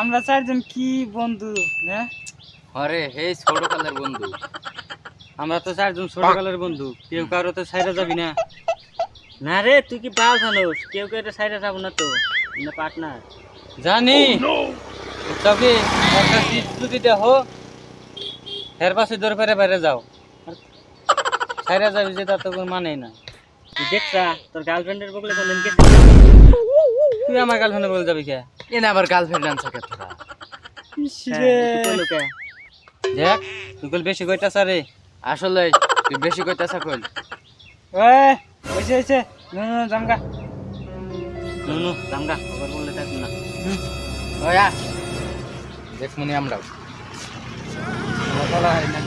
আমরা চারজন কি বন্ধু, না? আরে হে ছোট কালের বন্ধু। আমরা তো চারজন ছোটকালের বন্ধু। কেউ কারও তো সাইডে যাবি না। না রে, তুই কি পাল জানোস কেউ কেউ তো সাইডে যাব না তো। পার্টনার। জানি। তবে একটা সিট যদি দেখো এর পাশে দৌড় পেরে বাইরে যাও। সাইডে যাবি যে তার তো কোনো মানেই না। দেখছা, তোর গার্লফ্রেন্ডের বগলে বললেন তুই আমার গার্লফ্রেন্ডের বলে যাবি কে? এনে আবার গার্লফ্রেন্ড আনছে কে তোরা? হ্যাঁ? দেখ তুই কইল বেশি কইতাছ রে? আসলে তুই বেশি কইতাছা কইল ওই হয়েছে হয়েছে নো নো জামগা নো নো জামগা আবার বললে থাকব না। ওয়া দেখ মনে আমরাও। বলা হয় না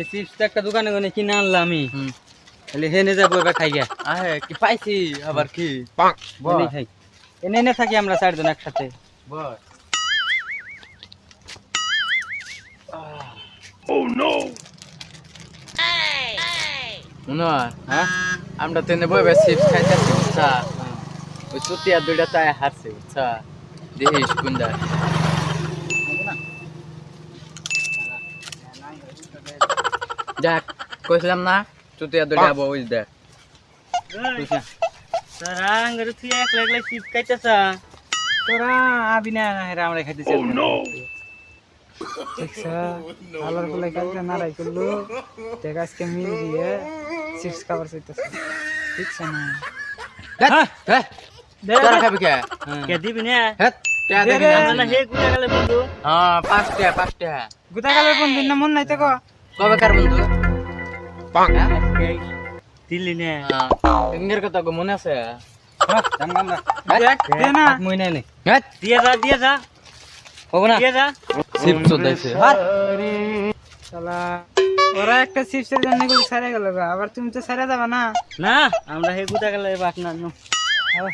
তাহলে চিপস তো একটা দোকানে গনে কিনে আনলাম আমি। হুম। তাহলে হেনে যাব এবার খাই গিয়া আহে কি পাইছি আবার কি? এনে খাই। এনে এনে থাকি আমরা চারজন একসাথে। বল। মনে হয় হ্যাঁ? আমরা তো এনে বইবে চিপস খাইতেছি বুঝছা? ওই চুতিয়া দুইটা তাই হারছে বুঝছা? দেখিস কুন্দা দেখ কইছিলাম না চুতিয়া দুইটা আবার ওই দেখ তোরা আঙ্গারে তুই একলা একলা চিপস খাইতেছা? তোরা আবি না হেরা আমরা খাইতেছি। দেখছা আলোর বলে কালকে নাড়াই করল। দেখ আজকে মিল দিয়ে চিপস খাবার চাইতেছে। দেখছা না? হ্যাঁ হ্যাঁ তোরা খাবি কে? কে দিবি না? হ্যাঁ টিয়া দেখি না। না হে গুলা গেলে বন্ধু। হ্যাঁ পাঁচ টিয়া পাঁচ টিয়া গোটা কালের বন্ধুর না মন নাই তো গো কবে কার বন্ধু? দিলি না। ইংরের কথা গো মনে আছে? না। নে। হ্যাঁ? দিয়ে যা দিয়ে যা। হব না। দিয়ে যা। চিপ চোদাইছে শালা। ওরা একটা চিপসের জন্যগুলো সারে গেল আবার তুমি তো সারে যাবা না? না আমরা হে গুদা গেলে পার্টনার নো। আবার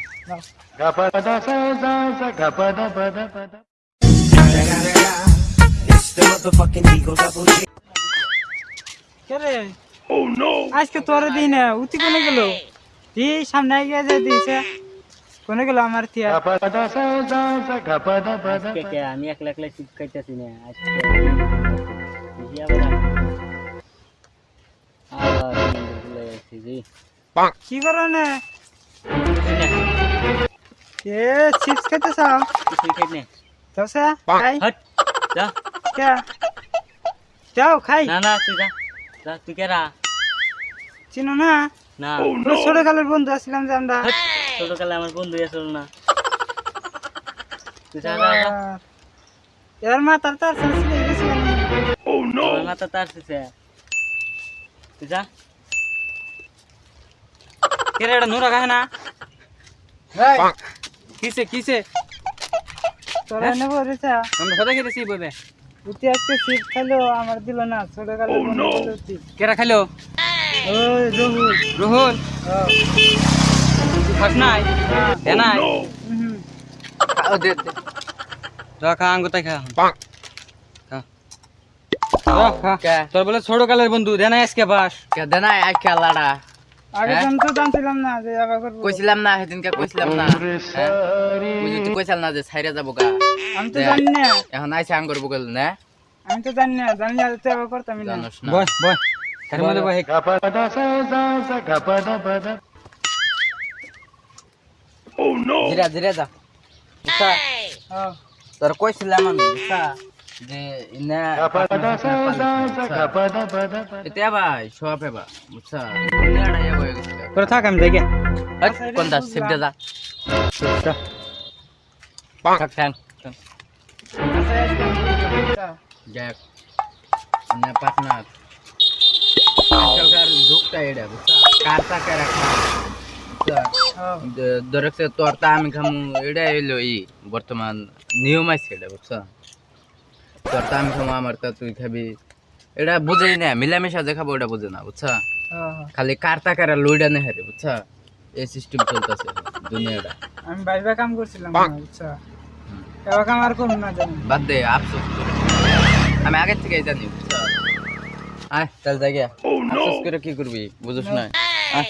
রে? আজকে তোরে দিই না উঠি কোনে গেল? দি সামনে গিয়ে যে দিছে কোনে গেল আমার আজকে কে আমি একলা একলা চিপ খাইতেছি না আজকে। কি করো না? এ চিপস খেতে চাও কিছুই খাই না। দোসা খাই। হট যা। কে? যাও খাই। না না তুই যা। তুই কেরা চিনো না? না। ছোট কালের বন্ধু আসছিলাম যে আমরা। হট, ছোটকালে আমার বন্ধু আসল না। এবার তার মাথা তার তুই যা। কেরে এটা নুরা খায় না? কিসে কিসে? তোরা নেব রেচা। আমরা কথা খেতেছি বইবে। উঠি আজকে সিট খাইলো আমার দিল না ছোট বলে উঠি কেরা খাইলো ওই রহুল। খাস নাই? দে নাই? দে দে। খা। তোর বলে ছোট কালের বন্ধু দে নাই আজকে বাস। কে? দে না আই খেলাড়া আগে হ্যাঁ? জানতো জানছিলাম না যে আবার করব। কইছিলাম না সেদিনকে কইছিলাম না। হ্যাঁ? তুই কইছিলাম না যে ছাইরা যাব গা। আমি তো জানি না। এখন আইসা আঙ্গুর বগল না? আমি তো জানি না জানি না তো আবার করতাম না। জানোস না। বয় বয় তার মধ্যে বয় ধীরে ধীরে যা। হ্যাঁ তোর কইছিলাম আমি যে তোরা বুঝছা কার টাকা রাখা? বুঝছা ধরেছে তোর তা আমি খামু এটা এলো ই বর্তমান নিয়ম আছে এটা বুঝছা তোর তা আমি খামু আমার তা তুই খাবি। এটা বুঝেই না মিলামিশা যে খাব ওটা বুঝে না বুঝছা? খালি কার টাকার লইডা নেই হারে বুঝছা? এই সিস্টেম চলতেছে দুনিয়াটা। আমি বাইরে কাম করছিলাম না, এবার কাম আর করুন না জানি। বাদ দে আফসোস করে। আমি আগের থেকেই জানি বুঝছা? আয় তাহলে জায়গা আফসোস করে কি করবি বুঝছ না আয়।